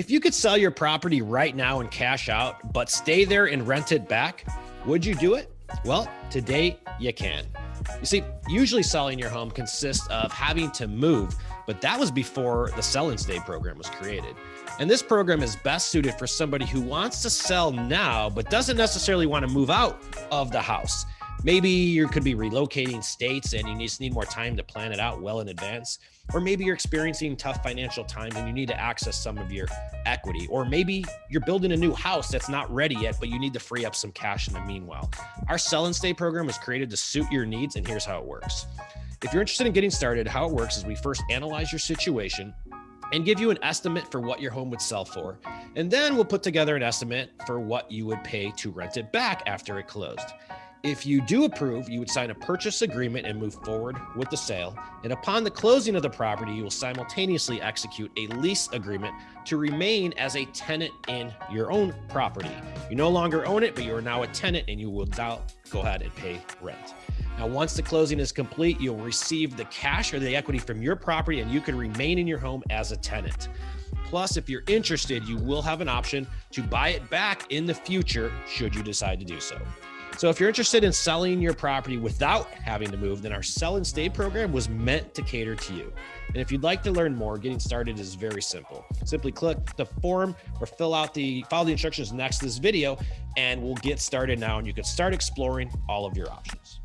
If you could sell your property right now and cash out, but stay there and rent it back, would you do it? Well, today you can. You see, usually selling your home consists of having to move, but that was before the Sell and Stay program was created. And this program is best suited for somebody who wants to sell now, but doesn't necessarily want to move out of the house. Maybe you could be relocating states and you just need more time to plan it out well in advance. Or maybe you're experiencing tough financial times and you need to access some of your equity. Or maybe you're building a new house that's not ready yet, but you need to free up some cash in the meanwhile. Our sell and stay program was created to suit your needs, and here's how it works. If you're interested in getting started, how it works is we first analyze your situation and give you an estimate for what your home would sell for. And then we'll put together an estimate for what you would pay to rent it back after it closed. If you do approve, you would sign a purchase agreement and move forward with the sale. And upon the closing of the property, you will simultaneously execute a lease agreement to remain as a tenant in your own property. You no longer own it, but you are now a tenant and you will now go ahead and pay rent. Now, once the closing is complete, you'll receive the cash or the equity from your property and you can remain in your home as a tenant. Plus, if you're interested, you will have an option to buy it back in the future should you decide to do so. So if you're interested in selling your property without having to move, then our sell and stay program was meant to cater to you. And if you'd like to learn more, getting started is very simple. Simply click the form or fill out the follow the instructions next to this video and we'll get started now and you can start exploring all of your options.